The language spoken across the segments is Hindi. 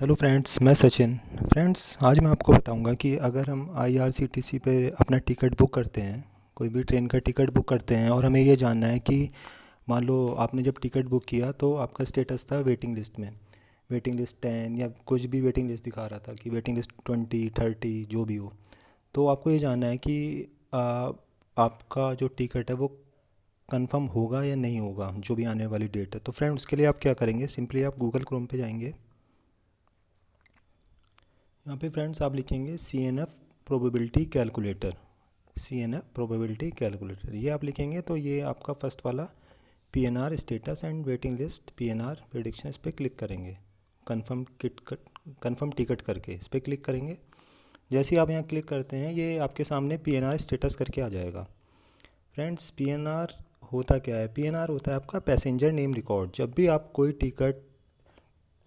हेलो फ्रेंड्स मैं सचिन। फ्रेंड्स आज मैं आपको बताऊँगा कि अगर हम आईआरसीटीसी पे अपना टिकट बुक करते हैं कोई भी ट्रेन का टिकट बुक करते हैं और हमें ये जानना है कि मान लो आपने जब टिकट बुक किया तो आपका स्टेटस था वेटिंग लिस्ट में। वेटिंग लिस्ट टेन या कुछ भी वेटिंग लिस्ट दिखा रहा था कि वेटिंग लिस्ट ट्वेंटी थर्टी जो भी हो। तो आपको ये जानना है कि आ, आपका जो टिकट है वो कंफर्म होगा या नहीं होगा जो भी आने वाली डेट है। तो फ्रेंड उसके लिए आप क्या करेंगे? सिंपली आप गूगल क्रोम पे जाएँगे। यहाँ पे फ्रेंड्स आप लिखेंगे C N F probability calculator C N F probability calculator ये आप लिखेंगे तो ये आपका फ़र्स्ट वाला P N R status and waiting list P N R prediction इस पर क्लिक करेंगे। कन्फर्म किट कन्फर्म टिकट करके इस पर क्लिक करेंगे। जैसे ही आप यहाँ क्लिक करते हैं, ये आपके सामने पी एन आर स्टेटस करके आ जाएगा। फ्रेंड्स पी एन आर होता क्या है? पी एन आर होता है आपका पैसेंजर नेम रिकॉर्ड जब भी आप कोई टिकट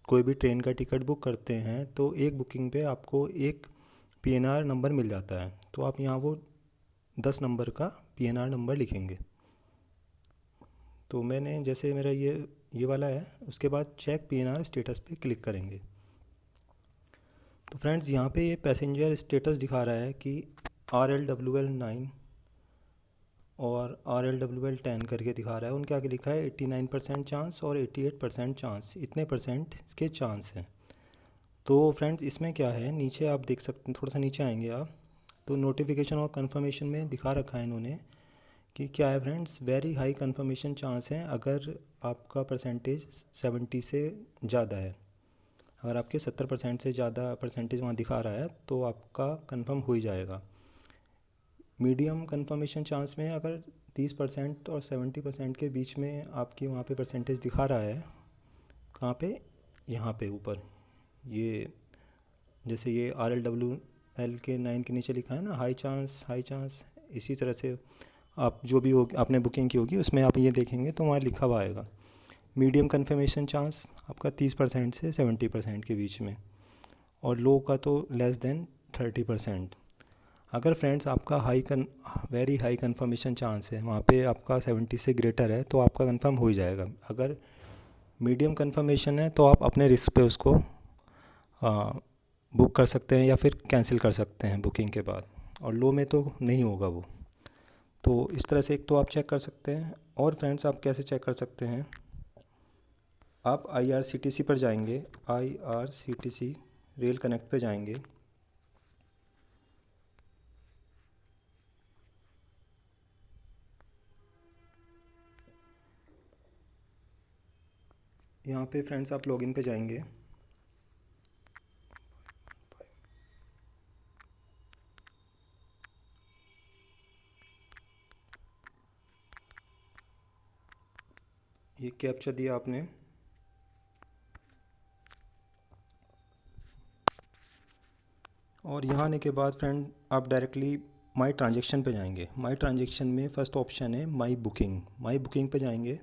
कोई भी ट्रेन का टिकट बुक करते हैं तो एक बुकिंग पे आपको एक पीएनआर नंबर मिल जाता है। तो आप यहाँ वो दस नंबर का पीएनआर नंबर लिखेंगे। तो मैंने जैसे मेरा ये ये वाला है, उसके बाद चेक पीएनआर स्टेटस पे क्लिक करेंगे। तो फ्रेंड्स यहाँ पे ये पैसेंजर स्टेटस दिखा रहा है कि R L W L nine और R L W L ten करके दिखा रहा है। उनके आगे लिखा है, एट्टी नाइन परसेंट चांस और एट्टी एट परसेंट चांस इतने परसेंट इसके चांस हैं। तो फ्रेंड्स इसमें क्या है? नीचे आप देख सकते हैं, थोड़ा सा नीचे आएँगे आप। तो नोटिफिकेशन और कंफर्मेशन में दिखा रखा है इन्होंने कि क्या है friends very high confirmation chance हैं अगर आपका परसेंटेज सेवेंटी से ज़्यादा है। अगर आपके सत्तर परसेंट से ज़्यादा परसेंटेज वहाँ दिखा रहा है तो आपका कंफर्म हो ही जाएगा। मीडियम कंफर्मेशन चांस में अगर तीस परसेंट और सेवेंटी परसेंट के बीच में आपकी वहाँ पे परसेंटेज दिखा रहा है, कहाँ पे? यहाँ पे ऊपर। ये जैसे ये आर एल डब्ल्यू एल के नाइन के नीचे लिखा है ना हाई चांस हाई चांस इसी तरह से आप जो भी हो आपने बुकिंग की होगी, उसमें आप ये देखेंगे तो वहाँ लिखा हुआ आएगा। मीडियम कन्फर्मेशन चांस आपका तीस परसेंट से सेवेंटी परसेंट के बीच में, और लो का तो लेस देन थर्टी परसेंट। अगर फ्रेंड्स आपका हाई कन वेरी हाई कन्फर्मेशन चांस है वहाँ पे आपका सेवेंटी से ग्रेटर है तो आपका कंफर्म हो ही जाएगा। अगर मीडियम कन्फर्मेशन है तो आप अपने रिस्क पे उसको आ, बुक कर सकते हैं या फिर कैंसिल कर सकते हैं बुकिंग के बाद। और लो में तो नहीं होगा वो। तो इस तरह से एक तो आप चेक कर सकते हैं। और फ्रेंड्स आप कैसे चेक कर सकते हैं? आप आई आर सी टी सी पर जाएँगे। I R C T C rail connect पे जाएँगे। यहाँ पे फ्रेंड्स आप लॉगिन पे जाएँगे। ये कैप्चा दिया आपने। और यहाँ आने के बाद फ्रेंड आप डायरेक्टली माई ट्रांजेक्शन पे जाएँगे। माई ट्रांजेक्शन में फ़र्स्ट ऑप्शन है माई बुकिंग माई बुकिंग पे जाएँगे।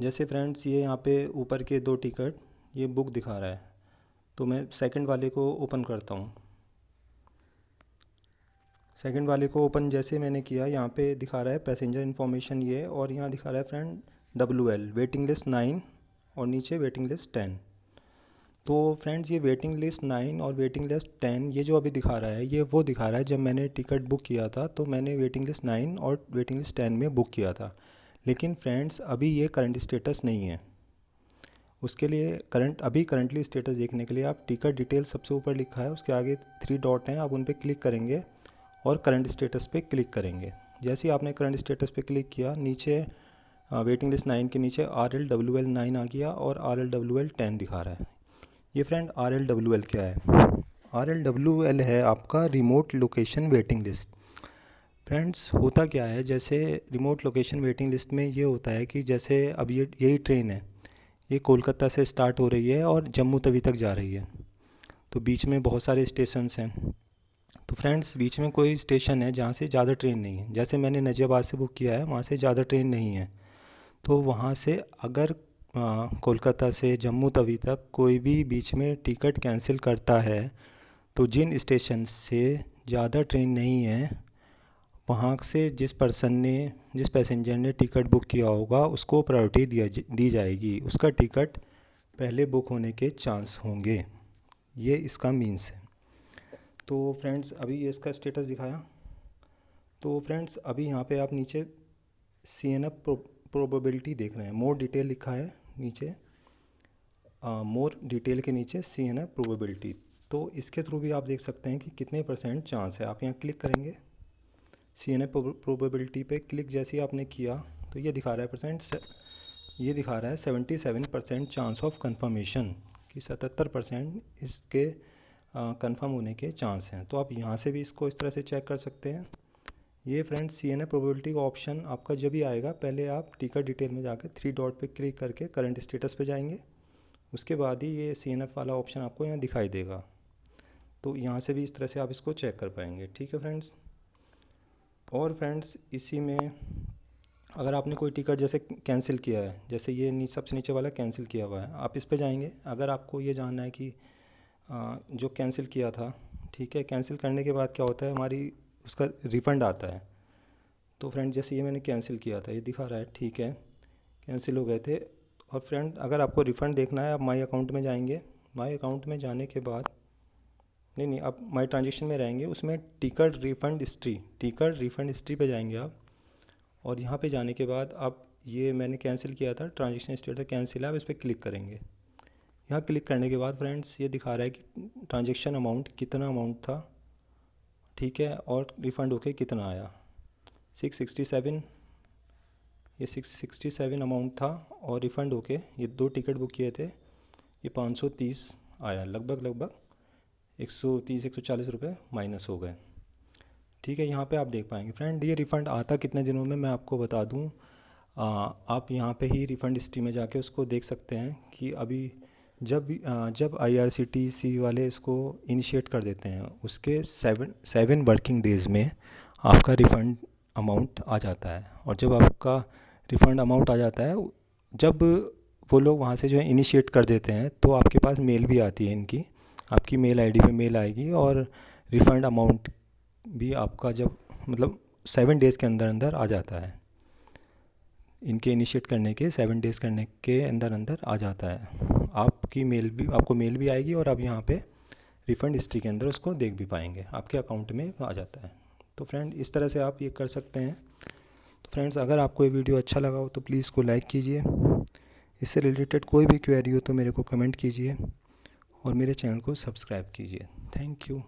जैसे फ्रेंड्स ये यहाँ पे ऊपर के दो टिकट ये बुक दिखा रहा है। तो मैं सेकंड वाले को ओपन करता हूँ। सेकंड वाले को ओपन जैसे मैंने किया, यहाँ पे दिखा रहा है पैसेंजर इन्फॉर्मेशन ये, और यहाँ दिखा रहा है friend W L waiting list nine और नीचे वेटिंग लिस्ट टेन तो फ्रेंड्स ये वेटिंग लिस्ट नाइन और वेटिंग लिस्ट टेन ये जो अभी दिखा रहा है, ये वो दिखा रहा है जब मैंने टिकट बुक किया था तो मैंने वेटिंग लिस्ट नाइन और वेटिंग लिस्ट टेन में बुक किया था। लेकिन फ्रेंड्स, अभी ये करंट स्टेटस नहीं है। उसके लिए करंट अभी करंटली स्टेटस देखने के लिए आप टिकट डिटेल सबसे ऊपर लिखा है, उसके आगे थ्री डॉट हैं, आप उन पर क्लिक करेंगे और करंट स्टेटस पे क्लिक करेंगे। जैसे ही आपने करंट स्टेटस पे क्लिक किया, नीचे वेटिंग लिस्ट नाइन के नीचे R L W L nine आ गया और R L W L ten दिखा रहा है। ये friend R L W L क्या है? आर एल डब्ल्यू एल है आपका remote location waiting list friends होता क्या है? जैसे रिमोट लोकेशन वेटिंग लिस्ट में ये होता है कि जैसे अब ये, यही ट्रेन है। ये कोलकाता से स्टार्ट हो रही है और जम्मू तवी तक जा रही है। तो बीच में बहुत सारे स्टेशंस हैं। तो फ्रेंड्स बीच में कोई स्टेशन है जहाँ से ज़्यादा ट्रेन नहीं है। जैसे मैंने नजियाबाद से बुक किया है, वहाँ से ज़्यादा ट्रेन नहीं है। तो वहाँ से अगर कोलकाता से जम्मू तवी तक कोई भी बीच में टिकट कैंसिल करता है तो जिन स्टेशन से ज़्यादा ट्रेन नहीं है वहाँ से जिस पर्सन ने, जिस पैसेंजर ने टिकट बुक किया होगा, उसको प्रायोरिटी दिया दी जाएगी। उसका टिकट पहले बुक होने के चांस होंगे। ये इसका मीन्स है। तो फ्रेंड्स अभी ये इसका स्टेटस दिखाया। तो फ्रेंड्स अभी यहाँ पे आप नीचे सी एन एफ़ प्रोबेबिलिटी देख रहे हैं। मोर डिटेल लिखा है नीचे। मोर डिटेल के नीचे सी एन एफ़ प्रोबेबिलिटी तो इसके थ्रू भी आप देख सकते हैं कि कितने परसेंट चांस है। आप यहाँ क्लिक करेंगे। सी एन एफ़ प्रोबेबिलिटी पे क्लिक जैसे ही आपने किया तो ये दिखा रहा है परसेंट ये दिखा रहा है seventy seven percent chance of confirmation कि सतहत्तर परसेंट इसके कंफर्म होने के चांस हैं। तो आप यहाँ से भी इसको इस तरह से चेक कर सकते हैं। ये friends C N A probability का ऑप्शन आपका जब भी आएगा, पहले आप टिकट डिटेल में जाकर थ्री डॉट पे क्लिक करके करंट स्टेटस पे जाएँगे। उसके बाद ही ये सी एन एफ़ वाला ऑप्शन आपको यहाँ दिखाई देगा। तो यहाँ से भी इस तरह से आप इसको चेक कर पाएँगे। ठीक है फ्रेंड्स और फ्रेंड्स इसी में अगर आपने कोई टिकट जैसे कैंसिल किया है जैसे ये नी, सबसे नीचे वाला कैंसिल किया हुआ है आप इस पर जाएँगे। अगर आपको ये जानना है कि जो कैंसिल किया था ठीक है कैंसिल करने के बाद क्या होता है हमारी उसका रिफ़ंड आता है। तो फ्रेंड जैसे ये मैंने कैंसिल किया था ये दिखा रहा है ठीक है कैंसिल हो गए थे। और फ्रेंड अगर आपको रिफ़ंड देखना है आप माई अकाउंट में जाएँगे। माई अकाउंट में जाने के बाद नहीं नहीं, आप माई ट्रांजेक्शन में रहेंगे, उसमें ticket refund history ticket refund history पे जाएँगे आप। और यहाँ पे जाने के बाद आप, ये मैंने कैंसिल किया था ट्रांजेक्शन स्टेटस कैंसिल है, आप इस पर क्लिक करेंगे। यहाँ क्लिक करने के बाद फ्रेंड्स ये दिखा रहा है कि ट्रांजेक्शन अमाउंट कितना अमाउंट था, ठीक है, और रिफ़ंड होके कितना आया। सिक्स सिक्सटी सेवन ये सिक्स सिक्सटी सेवन अमाउंट था, और रिफ़ंड होके ये दो टिकट बुक किए थे, ये पाँच सौ तीस आया, लगभग लगभग। एक सौ तीस एक सौ चालीस रुपये माइनस हो गए। ठीक है यहाँ पे आप देख पाएँगे। फ्रेंड ये रिफ़ंड आता कितने दिनों में मैं आपको बता दूँ। आप यहाँ पे ही रिफ़ंड हिस्ट्री में जाके उसको देख सकते हैं कि अभी जब आ, जब आईआरसीटीसी वाले इसको इनिशिएट कर देते हैं उसके सेवन सेवन वर्किंग डेज़ में आपका रिफ़ंड अमाउंट आ जाता है। और जब आपका रिफ़ंड अमाउंट आ जाता है जब वो लोग वहाँ से जो है इनिशिएट कर देते हैं तो आपके पास मेल भी आती है इनकी। आपकी मेल आईडी पे मेल आएगी और रिफ़ंड अमाउंट भी आपका जब मतलब सेवन डेज़ के अंदर अंदर आ जाता है। इनके इनिशिएट करने के सेवन डेज़ करने के अंदर अंदर आ जाता है। आपकी मेल भी, आपको मेल भी आएगी और आप यहाँ पे रिफ़ंड हिस्ट्री के अंदर उसको देख भी पाएँगे। आपके अकाउंट में आ जाता है। तो फ्रेंड इस तरह से आप ये कर सकते हैं। तो फ्रेंड्स अगर आपको ये वीडियो अच्छा लगा हो तो प्लीज़ इसको लाइक कीजिए। इससे रिलेटेड कोई भी क्वेरी हो तो मेरे को कमेंट कीजिए। और मेरे चैनल को सब्सक्राइब कीजिए। Thank you.